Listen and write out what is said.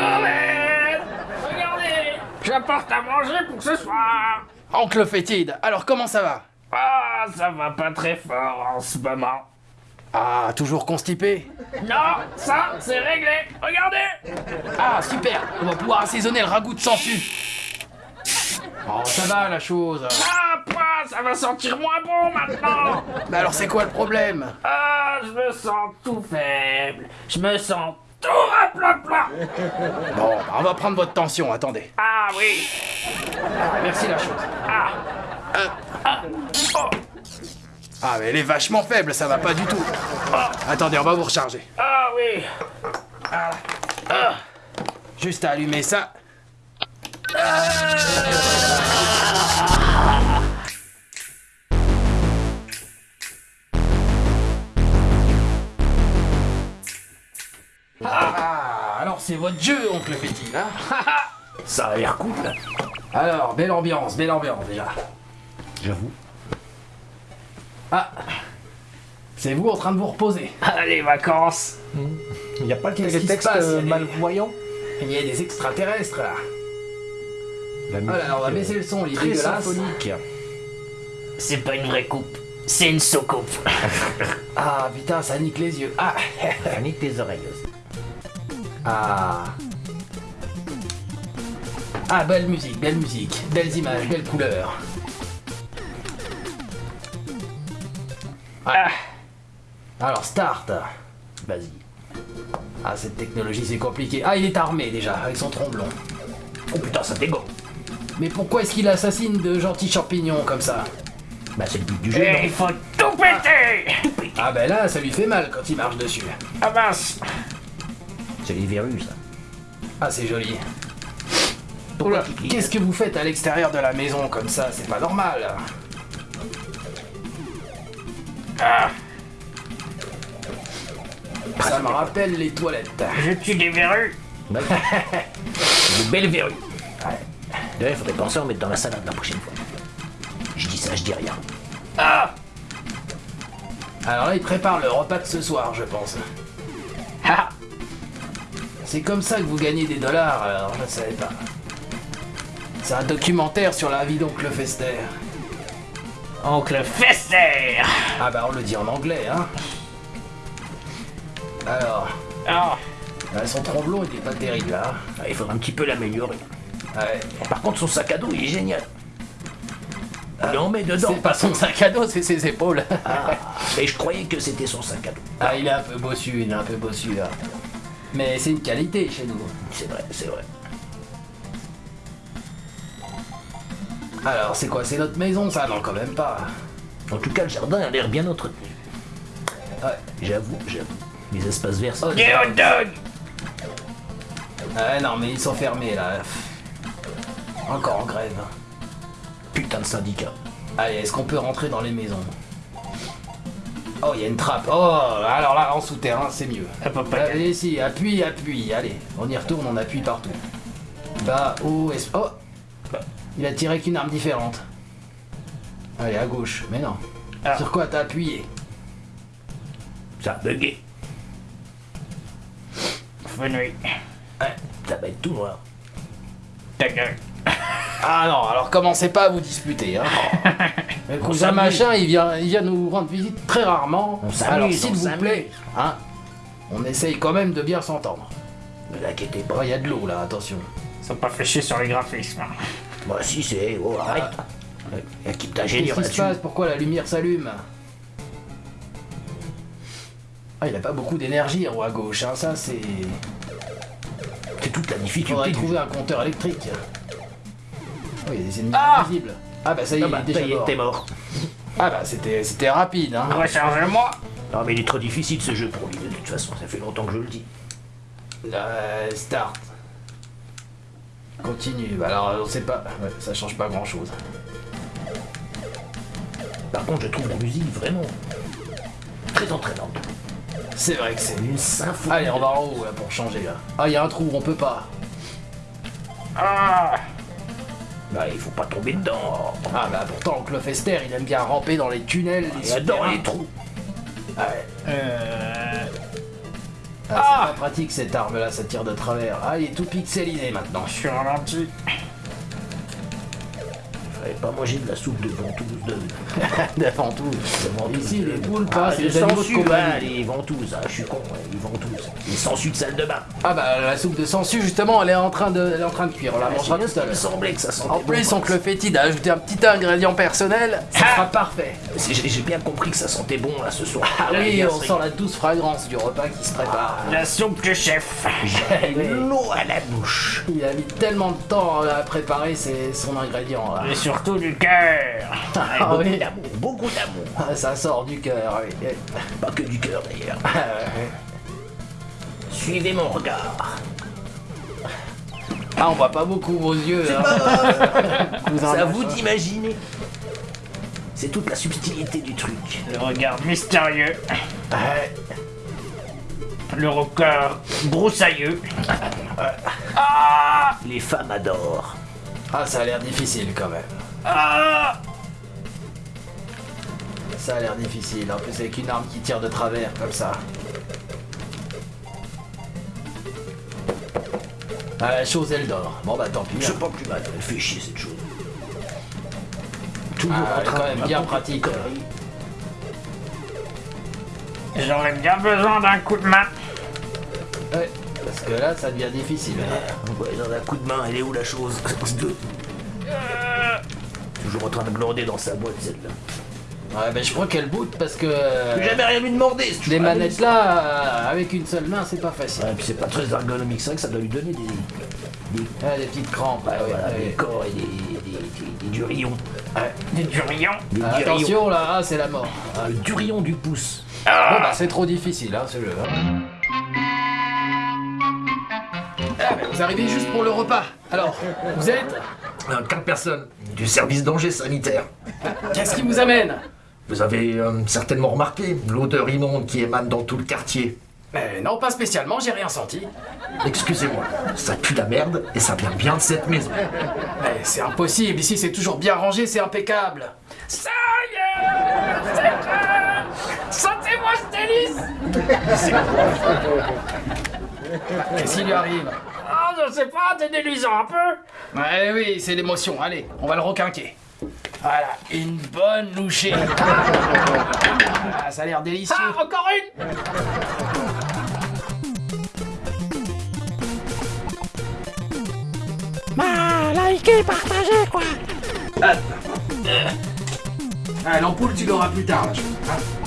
Noël Regardez. J'apporte à manger pour ce soir. Oncle Fétide, alors comment ça va? Ah, ça va pas très fort en ce moment. Ah, toujours constipé? Non, ça, c'est réglé. Regardez. Ah, super. On va pouvoir assaisonner le ragoût de sangsue Oh, ça va la chose. Ah, pas Ça va sentir moins bon maintenant. Mais alors c'est quoi le problème? Ah, je me sens tout faible. Je me sens tout rapla Bon, bah, on va prendre votre tension, attendez. Ah oui Merci la chose. Ah Ah, mais elle est vachement faible, ça va pas du tout. Attendez, on va vous recharger. Ah oui Juste à allumer ça. Ah, c'est votre jeu, oncle Fétide, hein Ça a l'air cool. Alors, belle ambiance, belle ambiance déjà. J'avoue. Ah, c'est vous en train de vous reposer. Ah, les vacances Il n'y a pas quelques textes euh, Il y a des- malvoyants Il y a des extraterrestres là. La Oh là là, on va baisser le son, il est symphonique. C'est pas une vraie coupe, c'est une soucoupe. Ah putain, ça nique les yeux. Ah, Ça nique tes oreilles aussi. Ah. Ah, belle musique, belle musique, belles images, belles couleurs. Ah, Alors, start. Vas-y. Ah, cette technologie, c'est compliqué. Ah, il est armé déjà, avec son tromblon. Oh putain, ça dégomme. Mais pourquoi est-ce qu'il assassine de gentils champignons comme ça? Bah c'est le but du jeu, et non? il faut tout péter Ah, ben là, ça lui fait mal quand il marche dessus. Ah mince C'est les verrues, ça. Ah, c'est joli. Pourquoi tu cliques Qu'est-ce que vous faites à l'extérieur de la maison comme ça? C'est pas normal. Ah, Ça me rappelle les toilettes. je tue des verrues Ouais. C'est de belles verrues. Ouais. D'ailleurs, il faudrait penser à en mettre dans la salade la prochaine fois. Je dis ça, je dis rien. Ah Alors là, il prépare le repas de ce soir, je pense. Ah C'est comme ça que vous gagnez des dollars, alors je ne savais pas. C'est un documentaire sur la vie d'Oncle Fester. Oncle Fester Ah bah on le dit en anglais, hein. Alors, Ah, bah, son tromblon il est pas terrible, hein. Ah, il faudra un petit peu l'améliorer. Ouais. Par contre, son sac à dos, il est génial. Il en met dedans. C'est pas son sac à dos, c'est ses épaules. Ah, et je croyais que c'était son sac à dos. Ah, il est un peu bossu, il est un peu bossu là. Mais c'est une qualité chez nous. C'est vrai, c'est vrai. Alors, c'est quoi C'est notre maison, ça? Non, quand même pas. En tout cas, le jardin a l'air bien entretenu. Ouais. J'avoue, j'avoue. Les espaces verts, des hot dogs Ouais, non, mais ils sont fermés là. Encore en grève. putain de syndicat. Allez, est-ce qu'on peut rentrer dans les maisons? Oh, il y a une trappe. Oh, alors là, en souterrain, c'est mieux. Allez, si, appuie, appuie. Allez, on y retourne, on appuie partout. Bas, haut, es... Oh Il a tiré qu'une arme différente. Allez, à gauche. Mais non. Ah. Sur quoi t'as appuyé? Ça a bugué. Fenouil. Ouais. Ça va être tout noir. Ta gueule. Ah non, alors commencez pas à vous disputer. Hein. Le cousin machin, il vient, il vient nous rendre visite très rarement. On alors s'il vous plaît, hein, on essaye quand même de bien s'entendre. Ne l'inquiétez pas. il y a de l'eau là, attention. Ils sont pas chier sur les graphismes. Bah si, c'est... Oh, arrête. Ouais, Équipe Qu'est-ce qui se passe Pourquoi la lumière s'allume Ah, il a pas beaucoup d'énergie en haut à gauche, hein. ça c'est... C'est toute la Il difficulté faudrait du trouver un compteur électrique. Oh, il y a des ennemis Ah invisibles. Ah bah ça y est, Ah il bah, est déjà ça y est, mort. t'es mort. Ah bah c'était c'était rapide, hein. Recharge-moi Non mais il est trop difficile ce jeu pour lui de toute façon, ça fait longtemps que je le dis. Euh, start. Continue. Bah, Alors on sait pas. Ouais, ça change pas grand chose. Par contre, je trouve la musique vraiment très entraînante. C'est vrai que c'est. Une symphonie. Allez, on va en haut là pour changer là. Ah, il y a un trou, on peut pas. Ah Bah, il faut pas tomber dedans. Ah bah pourtant, Oncle Fester, il aime bien ramper dans les tunnels, les adore souterrains. les trous. Ah ouais. Euh... Ah, c'est pas pratique cette arme là, ça tire de travers. Ah, il est tout pixelisé maintenant. Je suis ralenti. Pas manger de la soupe de ventouse de. Devant tout. Ici, les poules Ah, passent, les de sangsues, ah, les ventouses, ah, je suis con, ouais, les ventouses. Les sangsues de salle de bain. Ah bah la soupe de sangsue justement, elle est en train de, elle est en train de cuire. On la Ah, mangera c'est tout à l'heure. semblait que ça sentait En plus, oncle Fétide a ajouté un petit ingrédient personnel, ça Ah sera parfait. C'est- J'ai bien compris que ça sentait bon là ce soir. Ah oui, on sent la douce fragrance du repas qui se prépare. La soupe du chef. J'ai l'eau à la bouche. Il a mis tellement de temps à préparer ses- son ingrédient là. Et surtout du cœur. Ah, Ah beaucoup oui. d'amour, beaucoup d'amour. Ah, Ça sort du cœur, oui. Pas que du cœur d'ailleurs. Ah. Suivez mon regard. Ah, on voit pas beaucoup vos yeux. hein. C'est à avez vous d'imaginer. C'est toute la subtilité du truc. Le regard mystérieux. Le record broussailleux. Les femmes adorent. Ah, ça a l'air difficile quand même. Ah Ça a l'air difficile. En plus, avec une arme qui tire de travers comme ça. Ah, la chose, elle dort. Bon, bah tant pis. Je sais hein. pas plus mal, elle fait chier cette chose. Toujours Ah, est train quand même bien pratique. conneries. J'aurais bien besoin d'un coup de main. Ouais, parce que là, ça devient difficile. Ouais, dans un coup de main, elle est où la chose? Deux. Toujours en train de glander dans sa boîte celle-là. Ouais, ben je crois qu'elle boot parce que. J'ai jamais rien lui demandé. c'est toujours Les manettes là, euh, avec une seule main, c'est pas facile. Ouais, puis c'est pas très ergonomique, vrai que ça doit lui donner des, des, Ah, des petites crampes. ouais, ah, ouais, voilà, ouais. des corps et des, des, des- des durillons. Des durillons. Des Ah, durillons. attention là, ah, c'est la mort. Ah, le durillon du pouce. Bon, bah c'est trop difficile, hein, ce jeu. hein. Ah, mais vous arrivez juste pour le repas. Alors, vous êtes Euh, Quatre personnes du service danger sanitaire. Qu'est-ce qui vous amène? Vous avez euh, certainement remarqué l'odeur immonde qui émane dans tout le quartier. Eh, Non, pas spécialement, j'ai rien senti. Excusez-moi, ça pue la merde et ça vient bien de cette maison. C'est impossible, ici c'est toujours bien rangé, c'est impeccable. Ça y est C'est Sentez-moi ce délice Qu'est-ce qui lui arrive? Ah, je sais pas, t'es déluisant un peu. Ouais, oui, c'est l'émotion. Allez, on va le requinquer. Voilà, une bonne louchée. Ah, ça a l'air délicieux. Ah, encore une Ah, l'ampoule, tu l'auras plus tard. là, je- hein.